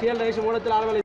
shall rice மூலத்தில் ஆளுகளை